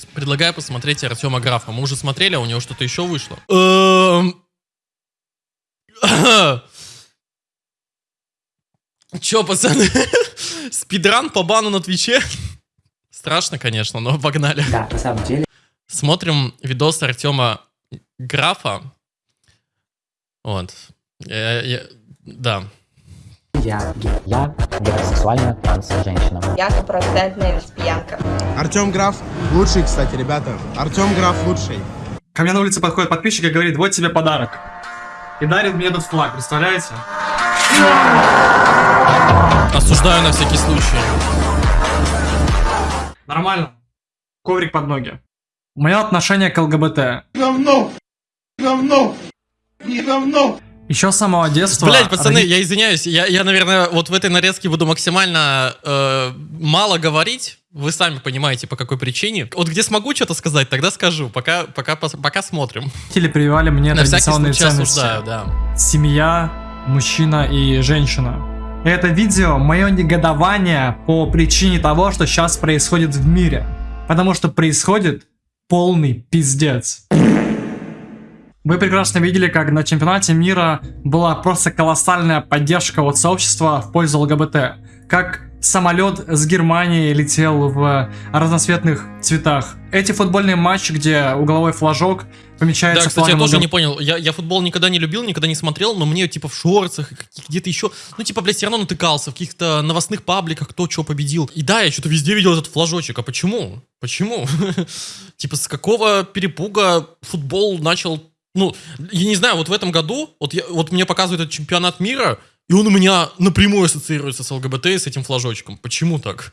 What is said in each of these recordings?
Пос- Предлагаю посмотреть Артема Графа. Мы уже смотрели, а у него что-то еще вышло. Эм. Че, пацаны? Спидран по бану на Твиче? Страшно, конечно, но погнали. Да, на самом деле Смотрим видос Артема Графа. Вот. Я- я- да. Я гей. Я гетеросексуальная транс-женщина. Я стопроцентная лесбиянка. Артем Граф лучший, кстати, ребята. Артем Граф лучший. Ко мне на улице подходит подписчик и говорит, вот тебе подарок. И дарит мне этот флаг, представляете? Осуждаю на всякий случай. Нормально. Коврик под ноги. Мое отношение к ЛГБТ. Говно! Говно! Не говно! Еще с самого детства... Блять, пацаны, роди- я извиняюсь, я, я, наверное, вот в этой нарезке буду максимально э, мало говорить. Вы сами понимаете, по какой причине. Вот где смогу что-то сказать, тогда скажу. Пока, пока, пока смотрим. Родители прививали мне На традиционные ценности. осуждаю, да. Семья, мужчина и женщина. Это видео мое негодование по причине того, что сейчас происходит в мире. Потому что происходит полный пиздец. Вы прекрасно видели, как на чемпионате мира была просто колоссальная поддержка от сообщества в пользу ЛГБТ. Как самолет с Германии летел в разноцветных цветах. Эти футбольные матчи, где угловой флажок помечается Да, кстати, я тоже не понял. Я, я футбол никогда не любил, никогда не смотрел, но мне типа в шорцах, где-то еще, ну типа, блядь, все равно натыкался в каких-то новостных пабликах, кто что победил. И да, я что-то везде видел этот флажочек. А почему? Почему? Типа, с какого перепуга футбол начал... Ну, я не знаю, вот в этом году, вот, я, вот мне показывают этот чемпионат мира, и он у меня напрямую ассоциируется с ЛГБТ и с этим флажочком. Почему так?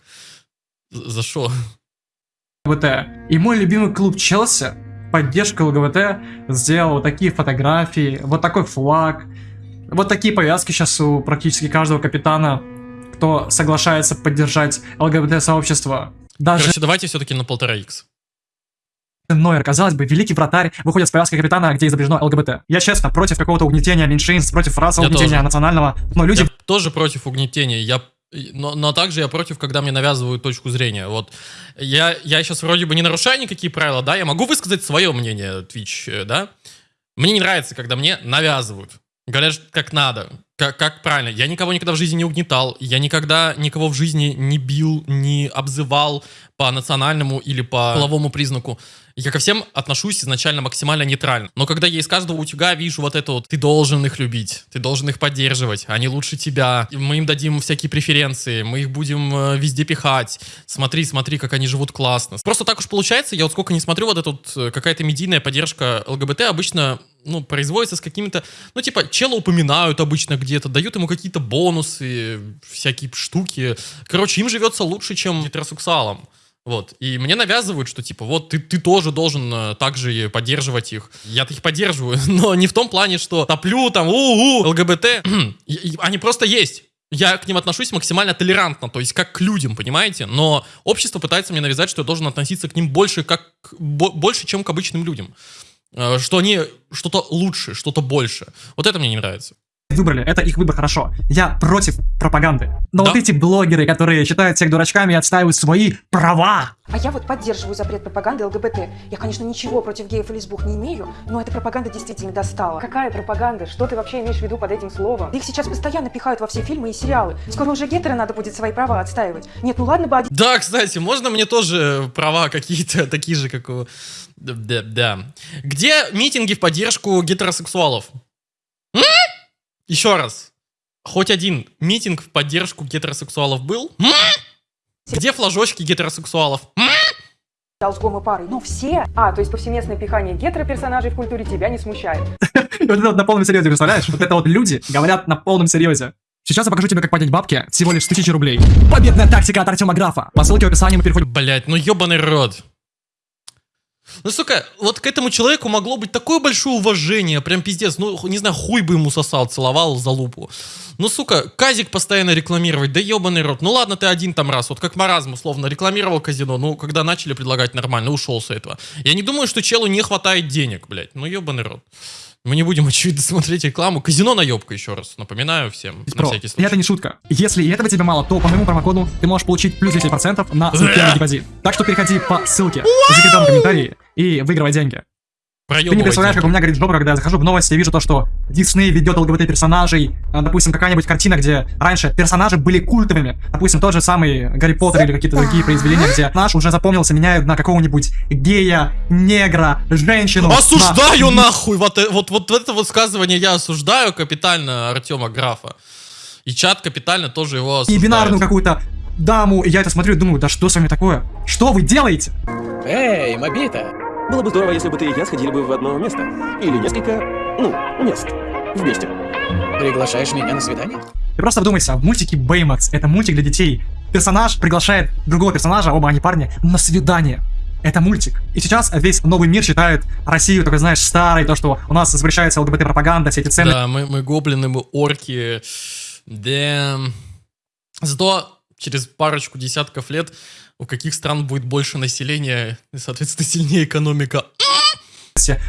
За что? ЛГБТ. И мой любимый клуб Челси, поддержка ЛГБТ, сделал вот такие фотографии, вот такой флаг, вот такие повязки сейчас у практически каждого капитана, кто соглашается поддержать ЛГБТ-сообщество. Даже Короче, давайте все-таки на полтора икс. Нойер, казалось бы, великий вратарь, выходит с повязкой капитана, где изображено ЛГБТ. Я честно против какого-то угнетения меньшинств, против Я угнетения тоже. национального, но люди Я тоже против угнетения. Я, но, но также я против, когда мне навязывают точку зрения. Вот я, я сейчас вроде бы не нарушаю никакие правила, да, я могу высказать свое мнение, Twitch, э, да. Мне не нравится, когда мне навязывают. Говорят, как надо, как, как правильно. Я никого никогда в жизни не угнетал, я никогда никого в жизни не бил, не обзывал по национальному или по половому признаку. Я ко всем отношусь изначально максимально нейтрально. Но когда я из каждого утюга вижу вот это вот, ты должен их любить, ты должен их поддерживать, они лучше тебя, мы им дадим всякие преференции, мы их будем э, везде пихать, смотри, смотри, как они живут классно. Просто так уж получается, я вот сколько не смотрю, вот эта вот э, какая-то медийная поддержка ЛГБТ обычно, ну, производится с какими-то, ну, типа, чела упоминают обычно где-то, дают ему какие-то бонусы, всякие штуки. Короче, им живется лучше, чем гетеросексуалам. Вот. И мне навязывают, что типа, вот ты, ты тоже должен э, также поддерживать их. Я-то их поддерживаю, но не в том плане, что топлю там, у-у, ЛГБТ. Они просто есть. Я к ним отношусь максимально толерантно, то есть как к людям, понимаете? Но общество пытается мне навязать, что я должен относиться к ним больше, как, бо- больше, чем к обычным людям. Э, Что они что-то лучше, что-то больше. Вот это мне не нравится. Выбрали, это их выбор, хорошо. Я против пропаганды. Но Да. вот эти блогеры, которые считают всех дурачками и отстаивают свои права, А я вот поддерживаю запрет пропаганды ЛГБТ. Я, конечно, ничего против геев и лесбух не имею, но эта пропаганда действительно достала. Какая пропаганда? Что ты вообще имеешь в виду под этим словом? Их сейчас постоянно пихают во все фильмы и сериалы. Скоро уже гетеры надо будет свои права отстаивать. Нет, ну ладно бы один Да, кстати, можно мне тоже права какие-то такие же, как у... Да, да. Где митинги в поддержку гетеросексуалов? М? Еще раз. Хоть один митинг в поддержку гетеросексуалов был? Где флажочки гетеросексуалов? М? с гомы парой, но все. А, то есть повсеместное пихание гетероперсонажей в культуре тебя не смущает. И вот это вот на полном серьезе, представляешь? Вот это вот люди говорят на полном серьезе. Сейчас я покажу тебе, как поднять бабки всего лишь с 1000 рублей. Победная тактика от Артема Графа. По ссылке в описании мы переходим Блять, ну ебаный рот. Ну, сука, вот к этому человеку могло быть такое большое уважение, прям пиздец, ну, не знаю, хуй бы ему сосал, целовал за лупу. Ну, сука, казик постоянно рекламировать, да ебаный рот. Ну, ладно, ты один там раз, вот как маразм, условно, рекламировал казино, ну, когда начали предлагать нормально, ушел с этого. Я не думаю, что челу не хватает денег, блядь, ну, ебаный рот. Мы не будем, очевидно, смотреть рекламу. Казино наебка, еще раз. Напоминаю всем, на Про. всякий И случай. это не шутка. Если и этого тебе мало, то по моему промокоду ты можешь получить плюс 10% на первый депозит. Так что переходи по ссылке в закрепленном комментарии и выигрывай деньги. Ты не представляешь, как у меня горит жопа, когда я захожу в новости и вижу то, что Дисней ведет ЛГБТ-персонажей. А, Допустим, какая-нибудь картина, где раньше персонажи были культовыми. Допустим, тот же самый Гарри Поттер или какие-то другие произведения, где наш уже запомнился, меняют на какого-нибудь гея, негра, женщину. на- Осуждаю нахуй! Вот, э- вот, вот это высказывание я осуждаю капитально Артема Графа. И чат капитально тоже его И осуждает. бинарную какую-то даму. И я это смотрю и думаю, да что с вами такое? Что вы делаете? Эй, Мобита! Было бы здорово, если бы ты и я сходили бы в одно место. Или несколько, ну, мест. Вместе. Приглашаешь меня на свидание? Ты просто вдумайся, в мультике Baymax это мультик для детей. Персонаж приглашает другого персонажа, оба они парни, на свидание. Это мультик. И сейчас весь новый мир считает Россию, такой, знаешь, старой, то, что у нас запрещается ЛГБТ-пропаганда, все эти ценности. Да, мы, мы гоблины, мы орки. Да. Зато через парочку десятков лет у каких стран будет больше населения, и, соответственно, сильнее экономика.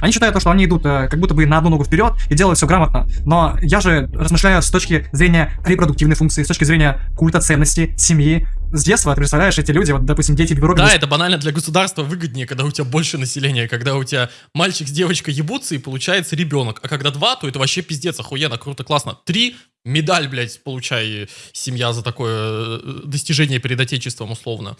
Они считают то, что они идут э, как будто бы на одну ногу вперед и делают все грамотно. Но я же размышляю с точки зрения репродуктивной функции, с точки зрения культа ценности, семьи. С детства, ты представляешь, эти люди, вот, допустим, дети в Европе Да, это банально для государства выгоднее, когда у тебя больше населения, когда у тебя мальчик с девочкой ебутся и получается ребенок. А когда два, то это вообще пиздец, охуенно, круто, классно. Три, медаль, блядь, получай семья за такое э, достижение перед отечеством, условно.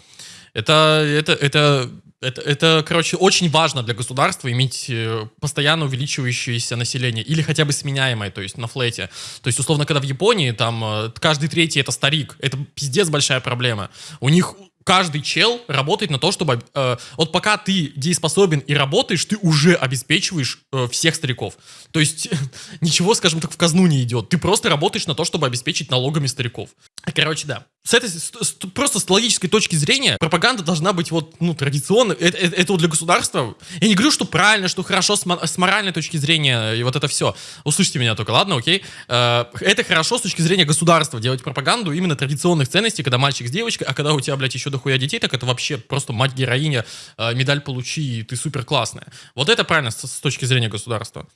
Это, это, это, это, это, короче, очень важно для государства иметь э, постоянно увеличивающееся население или хотя бы сменяемое, то есть на флете. То есть, условно, когда в Японии там э, каждый третий это старик, это пиздец большая проблема. У них каждый чел работает на то, чтобы... э, вот пока ты дееспособен и работаешь, ты уже обеспечиваешь э, всех стариков. То есть ничего, скажем так, в казну не идет. Ты просто работаешь на то, чтобы обеспечить налогами стариков. Короче, да. С этой, с- с- просто с логической точки зрения, пропаганда должна быть вот, ну, традиционной. Это, это- это вот для государства. Я не говорю, что правильно, что хорошо с, с моральной точки зрения, и вот это все. Услышьте меня только, ладно, окей? Э, Это хорошо с точки зрения государства, делать пропаганду именно традиционных ценностей, когда мальчик с девочкой, а когда у тебя, блядь, еще дохуя детей, так это вообще просто мать-героиня, э, медаль получи, и ты супер классная. Вот это правильно с, с точки зрения государства.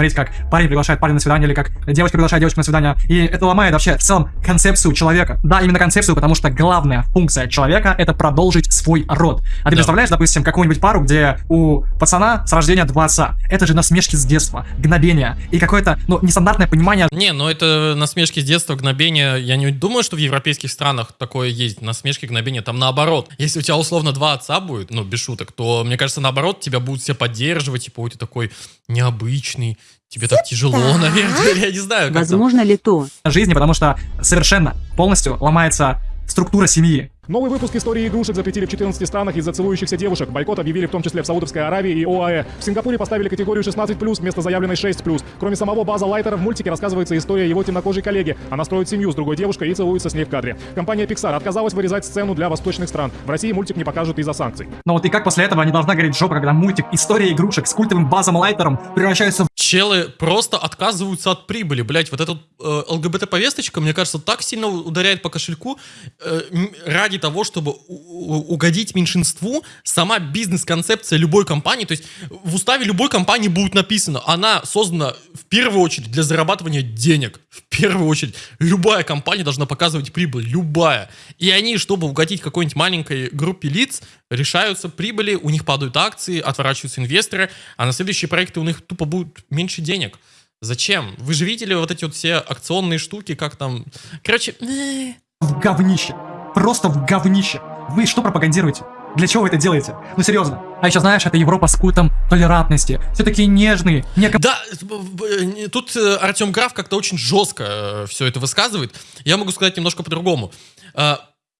Смотреть, как парень приглашает парня на свидание, или как девочка приглашает девочку на свидание. И это ломает вообще в целом концепцию человека. Да, именно концепцию, потому что главная функция человека — это продолжить свой род. А ты Да. представляешь, допустим, какую-нибудь пару, где у пацана с рождения два отца. Это же насмешки с детства, гнобения и какое-то, ну, нестандартное понимание Не, ну это насмешки с детства, гнобения. Я не думаю, что в европейских странах такое есть. Насмешки, гнобения. Там наоборот. Если у тебя условно два отца будет, ну, без шуток, то, мне кажется, наоборот, тебя будут все поддерживать. Типа, ой, ты такой необычный, тебе так тяжело, наверное. Я не знаю. Возможно ли то, жизни, потому что совершенно полностью ломается структура семьи. Новый выпуск истории игрушек запретили в 14 странах из-за целующихся девушек. Бойкот объявили в том числе в Саудовской Аравии и ОАЭ. В Сингапуре поставили категорию 16+, вместо заявленной 6+. Кроме самого База Лайтера, в мультике рассказывается история его темнокожей коллеги. Она строит семью с другой девушкой и целуется с ней в кадре. Компания Pixar отказалась вырезать сцену для восточных стран. В России мультик не покажут из-за санкций. Но вот и как после этого не должна гореть жопа, когда мультик «История игрушек» с культовым базом Лайтером превращается в Челы просто отказываются от прибыли, блять, вот эта э, ЛГБТ-повесточка, мне кажется, так сильно ударяет по кошельку э, ради того, чтобы угодить меньшинству, сама бизнес-концепция любой компании, то есть в уставе любой компании будет написано, она создана в первую очередь для зарабатывания денег, в первую очередь. Любая компания должна показывать прибыль, любая. И они, чтобы угодить какой-нибудь маленькой группе лиц, решаются прибыли, у них падают акции, отворачиваются инвесторы, а на следующие проекты у них тупо будет меньше денег. Зачем? Вы же видели вот эти вот все акционные штуки, как там... Короче, э, в говнище. Просто в говнище. Вы что пропагандируете? Для чего вы это делаете? Ну серьезно. А еще знаешь, это Европа с культом толерантности. Все такие нежные, не Да, б- тут э, Артем Граф как-то очень жестко все это высказывает. Я могу сказать немножко по-другому.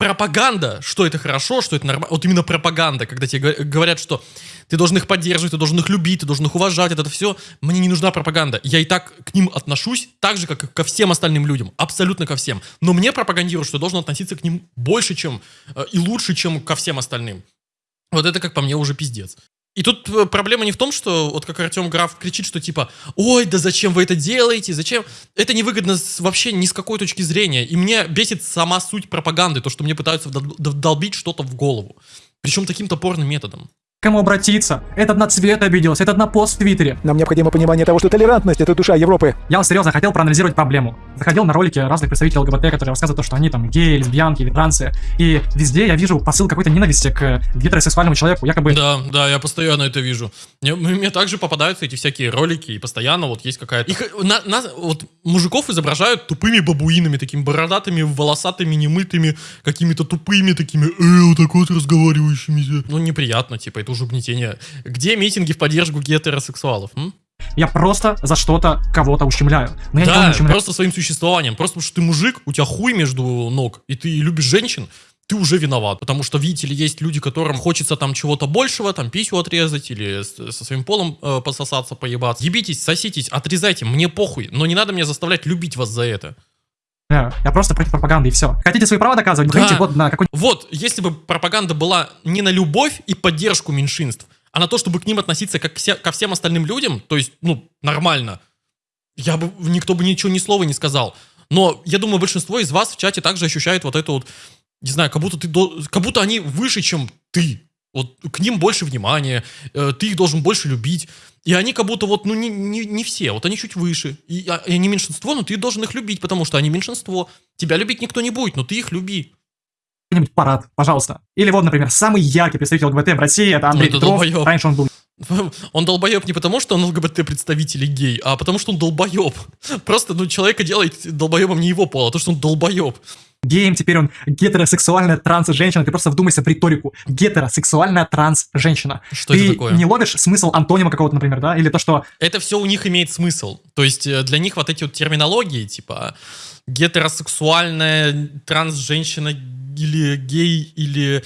Пропаганда, что это хорошо, что это нормально. Вот именно пропаганда, когда тебе го- говорят, что ты должен их поддерживать, ты должен их любить, ты должен их уважать, это все. Мне не нужна пропаганда. Я и так к ним отношусь так же, как и ко всем остальным людям. Абсолютно ко всем. Но мне пропагандируют, что я должен относиться к ним больше, чем э, и лучше, чем ко всем остальным. Вот это, как по мне, уже пиздец. И тут э, проблема не в том, что, вот как Артем Граф кричит, что типа, ой, да зачем вы это делаете, зачем? Это невыгодно вообще ни с какой точки зрения. И мне бесит сама суть пропаганды, то, что мне пытаются вдолбить что-то в голову. Причем таким топорным методом. Кому обратиться. Этот на цвет обиделся, этот на пост в Твиттере. Нам необходимо понимание того, что толерантность — это душа Европы. Я вот серьезно хотел проанализировать проблему. Заходил на ролики разных представителей ЛГБТ, которые рассказывают то, что они там геи, лесбиянки или трансы. И везде я вижу посыл какой-то ненависти к гетеросексуальному человеку. Якобы Да, да, я постоянно это вижу. Мне, мне также попадаются эти всякие ролики, и постоянно вот есть какая-то... Их, на, на- вот мужиков изображают тупыми бабуинами, такими бородатыми, волосатыми, немытыми, какими-то тупыми такими, э, вот так вот разговаривающими. Ну, неприятно, типа, это уже угнетение. Где митинги в поддержку гетеросексуалов? м? я просто за что-то кого-то ущемляю. Но я не Да, ущемляю. просто своим существованием. Просто потому что ты мужик, у тебя хуй между ног, и ты любишь женщин, ты уже виноват. Потому что, видите ли, есть люди, которым хочется там чего-то большего, там писю отрезать или со своим полом э, пососаться, поебаться. Ебитесь, соситесь, отрезайте, мне похуй. Но не надо меня заставлять любить вас за это. Да, Я просто против пропаганды и все. Хотите свои права доказывать? Да. Выходите вот на какой Вот, если бы пропаганда была не на любовь и поддержку меньшинств, а на то, чтобы к ним относиться как все- ко всем остальным людям, то есть, ну, нормально, я бы, никто бы ничего, ни слова не сказал. Но я думаю, большинство из вас в чате также ощущает вот это вот, не знаю, как будто ты, как будто они выше, чем ты. Вот к ним больше внимания, э, ты их должен больше любить. И они как будто вот, ну, не, не, не все, вот они чуть выше. И, а- и они меньшинство, но ты должен их любить, потому что они меньшинство. Тебя любить никто не будет, но ты их люби. нибудь парад, пожалуйста. Или вот, например, самый яркий представитель ЛГБТ в России, это Андрей Ну, это Петров. Раньше он был Он долбоеб не потому, что он ЛГБТ-представитель и гей, а потому, что он долбоеб. Просто, ну, человека делает долбоебом не его пола, а то, что он долбоеб. Геем, теперь он гетеросексуальная транс-женщина. Ты просто вдумайся в риторику. Гетеросексуальная транс-женщина. Что Ты это такое? не ловишь смысл антонима какого-то, например, да? Или то, что Это все у них имеет смысл. То есть э, для них вот эти вот терминологии, типа гетеросексуальная транс-женщина или гей, или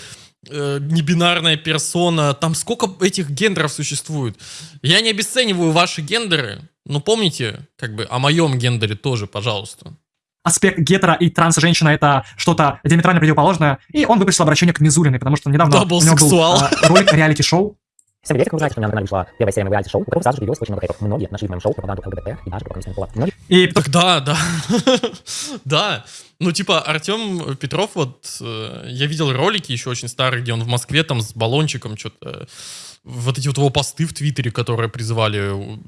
э, небинарная персона, там сколько этих гендеров существует. Я не обесцениваю ваши гендеры, но помните, как бы, о моем гендере тоже, пожалуйста. Аспект гетера и транс-женщина это что-то диаметрально противоположное. И он выпустил обращение к Мизулиной, потому что недавно у него был а, ролик реалити-шоу. Всем привет, как вы знаете, что у меня на канале вышла первая серия моего реалити-шоу, у которого сразу же появилось очень много хейтов. Многие нашли в моем шоу пропаганду ЛГБТ и даже пропаганду пола. Многие И Так да, да. да. Ну, типа, Артем Петров, вот, э, я видел ролики еще очень старые, где он в Москве там с баллончиком что-то... Вот эти вот его посты в Твиттере, которые призывали...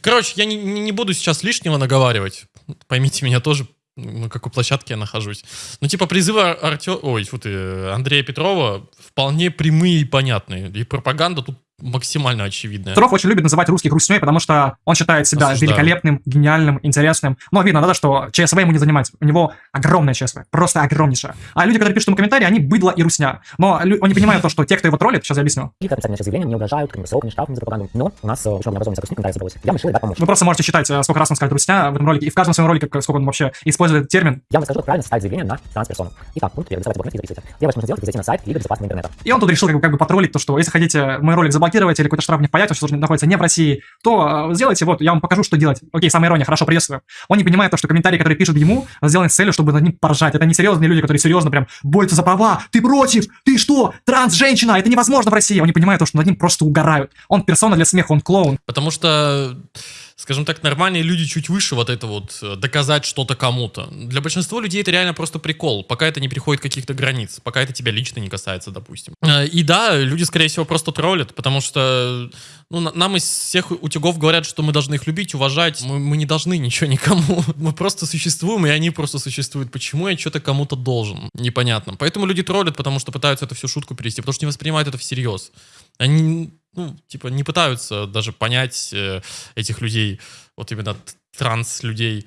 Короче, я не, не буду сейчас лишнего наговаривать. Поймите меня тоже, на какой площадке я нахожусь. Ну, типа, призывы Артем... Ой, фу ты, Андрея Петрова вполне прямые и понятные. И пропаганда тут максимально очевидная. Петров очень любит называть русских русней, потому что он считает себя Осуждаю. великолепным, гениальным, интересным. Но видно, да, что ЧСВ ему не занимать. У него огромное ЧСВ, просто огромнейшее. А люди, которые пишут ему комментарии, они быдло и русня. Но он не понимает то, что те, кто его троллит, сейчас я объясню. отрицательные наши заявления не угрожают какими-то сроками, штрафами за пропаганду. Но у нас очень много образованных сотрудников комментариев собралось. Я решил дать помочь. Вы просто можете считать, э, сколько раз он скажет русня в этом ролике, и в каждом своем ролике, как- сколько он вообще использует этот термин. Я вам расскажу, как правильно составить заявление на трансперсону. Итак, пункт первый. Доставайте блокнот и записывайте. Первое, что нужно сделать, это зайти на сайт Лига безопасного интернета. И он тут решил как бы, как бы потроллить то, что если хотите мой ролик заблокировать или какой-то штраф не впаять, он сейчас находится не в России, то э, сделайте вот, я вам покажу, что делать. Окей, самая ирония, хорошо, приветствую. Он не понимает то, что комментарии, которые пишут ему, сделаны с целью, чтобы над ним поржать. Это не серьезные люди, которые серьезно прям борются за права. Ты против? Ты что? Транс-женщина? Это невозможно в России. Он не понимает то, что над ним просто угорают. Он персона для смеха, он клоун. Потому что, скажем так, нормальные люди чуть выше вот это вот э, доказать что-то кому-то. Для большинства людей это реально просто прикол, пока это не приходит каких-то границ, пока это тебя лично не касается, допустим. Э, И да, люди, скорее всего, просто троллят, потому что ну, на- нам из всех утюгов говорят, что мы должны их любить, уважать. Мы, мы не должны ничего никому. Мы просто существуем, и они просто существуют. Почему я что-то кому-то должен? Непонятно. Поэтому люди троллят, потому что пытаются это всю шутку перевести, потому что не воспринимают это всерьез. Они, ну, типа, не пытаются даже понять э, этих людей, вот именно транс-людей.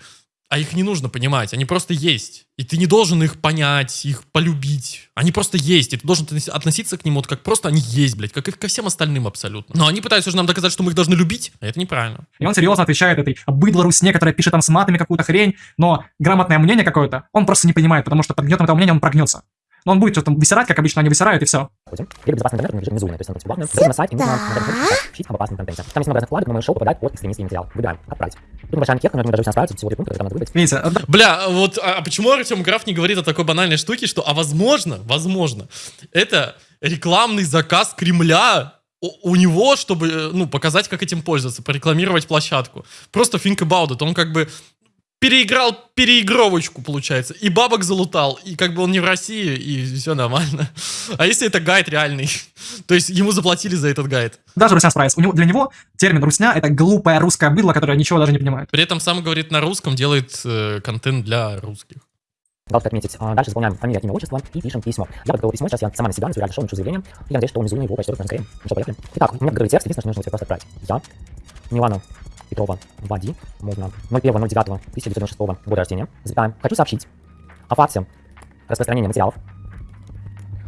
А их не нужно понимать, они просто есть. И ты не должен их понять, их полюбить. Они просто есть, и ты должен относ- относиться к ним вот как просто они есть, блядь, как и ко всем остальным абсолютно. Но они пытаются же нам доказать, что мы их должны любить, а это неправильно. И он серьезно отвечает этой быдло русне, которая пишет там с матами какую-то хрень, но грамотное мнение какое-то он просто не понимает, потому что под гнетом этого мнения он прогнется. Но он будет что-то там высирать, как обычно они высирают, и все. Ходим. Лига безопасного интернета лежит внизу, то есть она бесплатная. Заходим на сайт, и нужно учить об опасном контенте. Там есть много разных вкладок, но мое шоу попадает под экстремистский материал. Выбираем. Отправить. Тут небольшая анкета, но я даже она справится, всего три пункта, надо выбрать. Видите, это- Бля, вот а а почему Артем Граф не говорит о такой банальной штуке, что, а возможно, возможно, это рекламный заказ Кремля у, у него, чтобы, э, ну, показать, как этим пользоваться, порекламировать площадку. Просто think about it. Он как бы переиграл переигровочку, получается. И бабок залутал, и как бы он не в России, и все нормально. А если это гайд реальный? То есть ему заплатили за этот гайд. Даже русня справится. У него, для него термин русня это глупая русская быдло, которая ничего даже не понимает. При этом сам говорит на русском, делает э, контент для русских. Галочка отметить. А, Дальше заполняем фамилия, имя, отчество и пишем письмо. Я подготовил письмо, сейчас я сама на себя, реально шоу, напишу заявление. И я надеюсь, что унизу его прочтет скорее. Ну что, поехали. Итак, у меня готовый текст, единственное, что нужно тебе просто отправить. Я, Милана Петрова, Вади, можно 01.09.1996 года рождения, запятая, хочу сообщить о факте распространения материалов,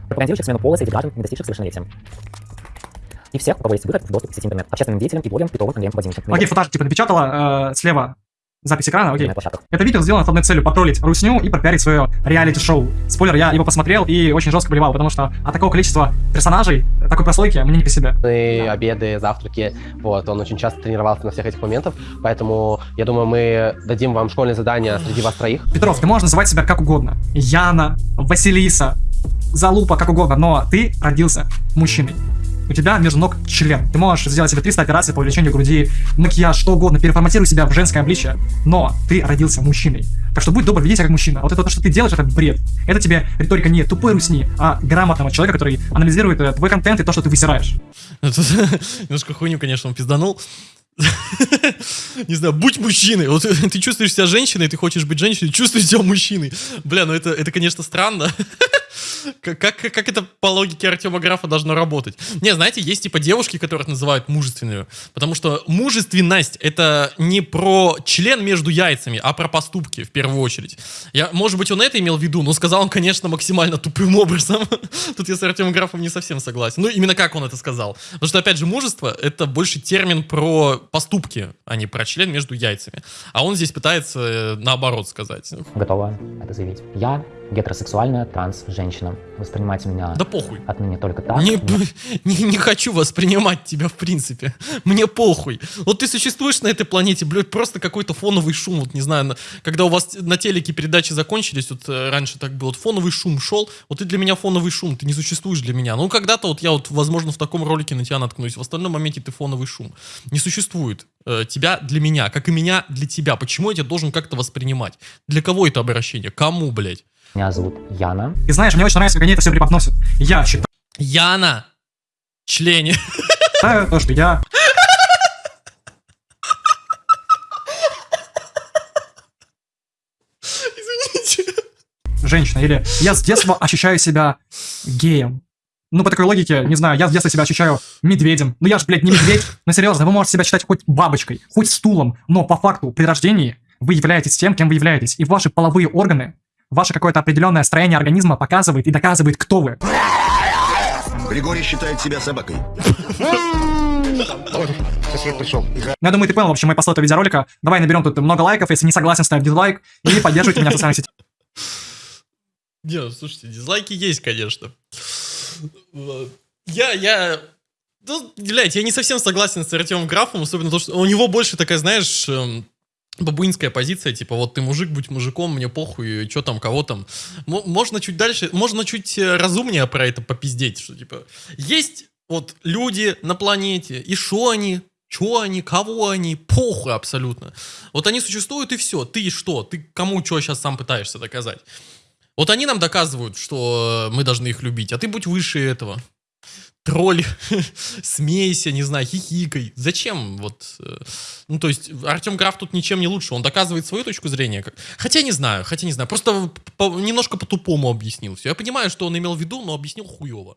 пропагандирующих смену пола среди граждан, не достигших совершеннолетия. И всех, у кого есть выход в доступ к сети интернет, общественным деятелям и блогерам Петрова Андреем Владимировичем. Окей, фотаж типа напечатала э, слева запись экрана, окей. Это видео сделано с одной целью потроллить русню и пропиарить свое реалити-шоу. Спойлер, я его посмотрел и очень жестко болевал, потому что от такого количества персонажей, такой прослойки, мне не по себе. И обеды, завтраки, вот, он очень часто тренировался на всех этих моментах, поэтому я думаю, мы дадим вам школьное задание среди вас троих. Петров, ты можешь называть себя как угодно. Яна, Василиса, Залупа, как угодно, но ты родился мужчиной. У тебя между ног член. Ты можешь сделать себе 300 операций по увеличению груди, макияж, что угодно, переформатируй себя в женское обличие. Но ты родился мужчиной. Так что будь добр, веди себя как мужчина. Вот это то, что ты делаешь, это бред. Это тебе риторика не тупой русни, а грамотного человека, который анализирует э, твой контент и то, что ты высираешь. Немножко хуйню, конечно, он пизданул. Не знаю, будь мужчиной. Вот ты чувствуешь себя женщиной, ты хочешь быть женщиной, чувствуешь себя мужчиной. Бля, ну это, это конечно, странно. Как, как, как это по логике Артема Графа должно работать? Не, знаете, есть типа девушки, которых называют мужественными. Потому что мужественность — это не про член между яйцами, а про поступки, в первую очередь. Я, может быть, он это имел в виду, но сказал он, конечно, максимально тупым образом. Тут я с Артемом Графом не совсем согласен. Ну, именно как он это сказал. Потому что, опять же, мужество — это больше термин про поступки, а не про член между яйцами. А он здесь пытается э, наоборот сказать. Готова это заявить. Я гетеросексуальная транс-женщина. Воспринимайте меня Да похуй. отныне только так. Не, не, не хочу воспринимать тебя, в принципе. Мне похуй. Вот ты существуешь на этой планете, блядь, просто какой-то фоновый шум. Вот не знаю, на- когда у вас на телеке передачи закончились, вот э, раньше так было, вот фоновый шум шел, вот ты для меня фоновый шум, ты не существуешь для меня. Ну, когда-то вот я вот, возможно, в таком ролике на тебя наткнусь, в остальном моменте ты фоновый шум. Не существует э, тебя для меня, как и меня для тебя. Почему я тебя должен как-то воспринимать? Для кого это обращение? Кому, блядь? Меня зовут Яна. И знаешь, мне очень нравится, как они это все преподносят. Я считаю, Яна! Члене. то, что я Извините. женщина, или я с детства ощущаю себя геем. Ну, по такой логике, не знаю, я с детства себя ощущаю медведем. Ну, я же, блядь, не медведь. Ну, серьезно, вы можете себя считать хоть бабочкой, хоть стулом, но по факту при рождении вы являетесь тем, кем вы являетесь. И ваши половые органы, ваше какое-то определенное строение организма показывает и доказывает, кто вы. Григорий считает себя собакой. Ну, я думаю, ты понял, в общем, мой посыл этого видеоролика. Давай наберем тут много лайков, если не согласен, ставь дизлайк и поддерживайте меня в социальных сетях. Не, ну, слушайте, дизлайки есть, конечно. Я, я... Ну, блядь, я не совсем согласен с Артемом Графом, особенно то, что у него больше такая, знаешь, эм, бабуинская позиция, типа, вот ты мужик, будь мужиком, мне похуй, что там, кого там. Мо- Можно чуть дальше, можно чуть э, разумнее про это попиздеть, что, типа, есть вот люди на планете, и что они, что они, кого они, похуй абсолютно. Вот они существуют, и все. Ты что? Ты кому что сейчас сам пытаешься доказать? Вот они нам доказывают, что э, мы должны их любить, а ты будь выше этого. Тролль, смейся, не знаю, хихикай. Зачем? Вот, э, ну, то есть, Артем Граф тут ничем не лучше. Он доказывает свою точку зрения. Хотя не знаю, хотя не знаю. Просто по- немножко по-тупому объяснил все. Я понимаю, что он имел в виду, но объяснил хуево.